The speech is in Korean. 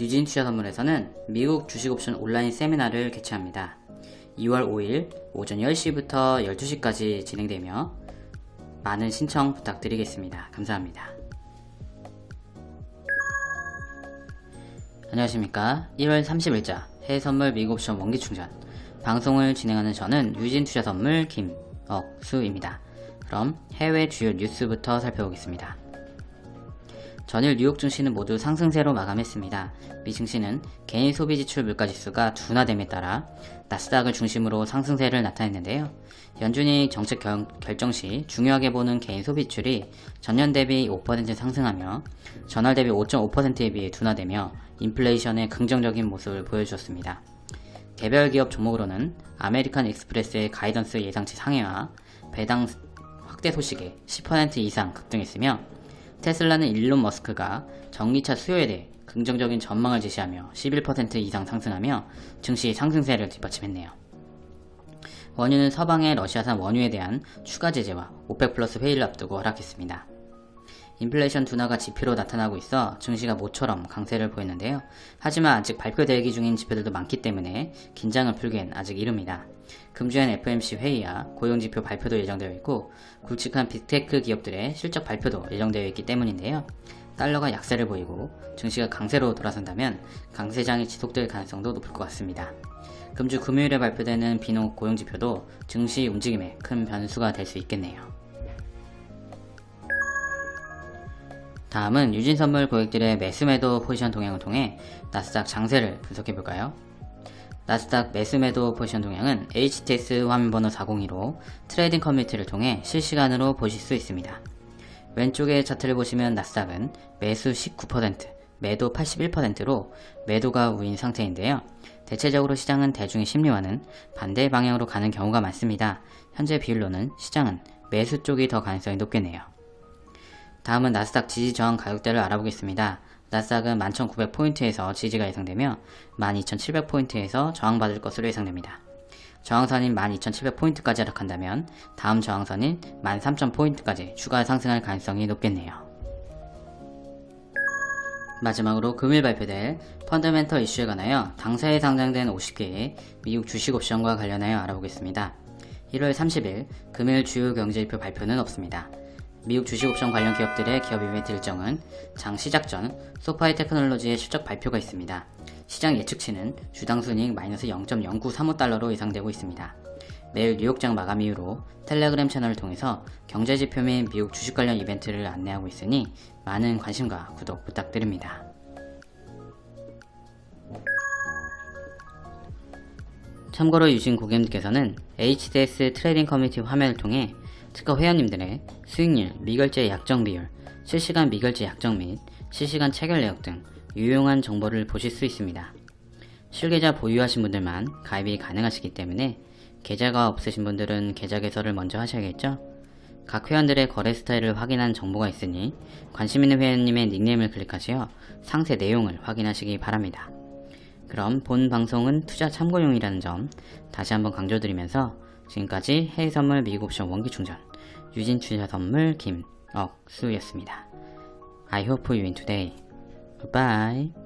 유진 투자 선물에서는 미국 주식 옵션 온라인 세미나를 개최합니다. 2월 5일 오전 10시부터 12시까지 진행되며 많은 신청 부탁드리겠습니다. 감사합니다. 안녕하십니까 1월 30일자 해외선물 미국 옵션 원기충전 방송을 진행하는 저는 유진투자선물 김억수입니다. 그럼 해외 주요 뉴스부터 살펴보겠습니다. 전일 뉴욕 증시는 모두 상승세로 마감했습니다. 미 증시는 개인 소비 지출 물가지수가 둔화됨에 따라 나스닥을 중심으로 상승세를 나타냈는데요. 연준이 정책 결, 결정 시 중요하게 보는 개인 소비 지출이 전년 대비 5% 상승하며 전월 대비 5.5%에 비해 둔화되며 인플레이션의 긍정적인 모습을 보여주었습니다. 개별 기업 종목으로는 아메리칸 익스프레스의 가이던스 예상치 상회와 배당 확대 소식에 10% 이상 급등했으며 테슬라는 일론 머스크가 전기차 수요에 대해 긍정적인 전망을 제시하며 11% 이상 상승하며 증시 상승세를 뒷받침했네요. 원유는 서방의 러시아산 원유에 대한 추가 제재와 오펙 플러스 회의를 앞두고 하락했습니다. 인플레이션 둔화가 지표로 나타나고 있어 증시가 모처럼 강세를 보였는데요. 하지만 아직 발표 대기 중인 지표들도 많기 때문에 긴장을 풀기엔 아직 이릅니다. 금주엔 FMC 회의와 고용지표 발표도 예정되어 있고 굵직한 빅테크 기업들의 실적 발표도 예정되어 있기 때문인데요. 달러가 약세를 보이고 증시가 강세로 돌아선다면 강세장이 지속될 가능성도 높을 것 같습니다. 금주 금요일에 발표되는 비농 고용지표도 증시 움직임에 큰 변수가 될 수 있겠네요. 다음은 유진선물 고객들의 매수매도 포지션 동향을 통해 나스닥 장세를 분석해볼까요? 나스닥 매수매도 포지션 동향은 HTS 화면번호 402로 trading 커뮤니티를 통해 실시간으로 보실 수 있습니다. 왼쪽의 차트를 보시면 나스닥은 매수 19%, 매도 81%로 매도가 우위인 상태인데요. 대체적으로 시장은 대중의 심리와는 반대 방향으로 가는 경우가 많습니다. 현재 비율로는 시장은 매수 쪽이 더 가능성이 높겠네요. 다음은 나스닥 지지 저항 가격대를 알아보겠습니다. 나스닥은 11,900포인트에서 지지가 예상되며 12,700포인트에서 저항받을 것으로 예상됩니다. 저항선인 12,700포인트까지 하락한다면 다음 저항선인 13,000포인트까지 추가 상승할 가능성이 높겠네요. 마지막으로 금일 발표될 펀더멘털 이슈에 관하여 당사에 상장된 50개의 미국 주식 옵션과 관련하여 알아보겠습니다. 1월 30일 금일 주요 경제지표 발표는 없습니다. 미국 주식옵션 관련 기업들의 기업 이벤트 일정은 장 시작 전 소파이 테크놀로지의 실적 발표가 있습니다. 시장 예측치는 주당 순이익 마이너스 0.0935달러로 예상되고 있습니다. 매일 뉴욕장 마감 이후로 텔레그램 채널을 통해서 경제지표 및 미국 주식 관련 이벤트를 안내하고 있으니 많은 관심과 구독 부탁드립니다. 참고로 유진 고객님께서는 HTS trading 커뮤니티 화면을 통해 트커 회원님들의 수익률, 미결제 약정 비율, 실시간 미결제 약정 및 실시간 체결 내역 등 유용한 정보를 보실 수 있습니다. 실계좌 보유하신 분들만 가입이 가능하시기 때문에 계좌가 없으신 분들은 계좌 개설을 먼저 하셔야겠죠? 각 회원들의 거래 스타일을 확인한 정보가 있으니 관심 있는 회원님의 닉네임을 클릭하시어 상세 내용을 확인하시기 바랍니다. 그럼 본 방송은 투자 참고용이라는 점 다시 한번 강조드리면서 지금까지 해외선물 미국옵션 원기충전 유진 투자선물 김억수였습니다. I hope you win today. Goodbye.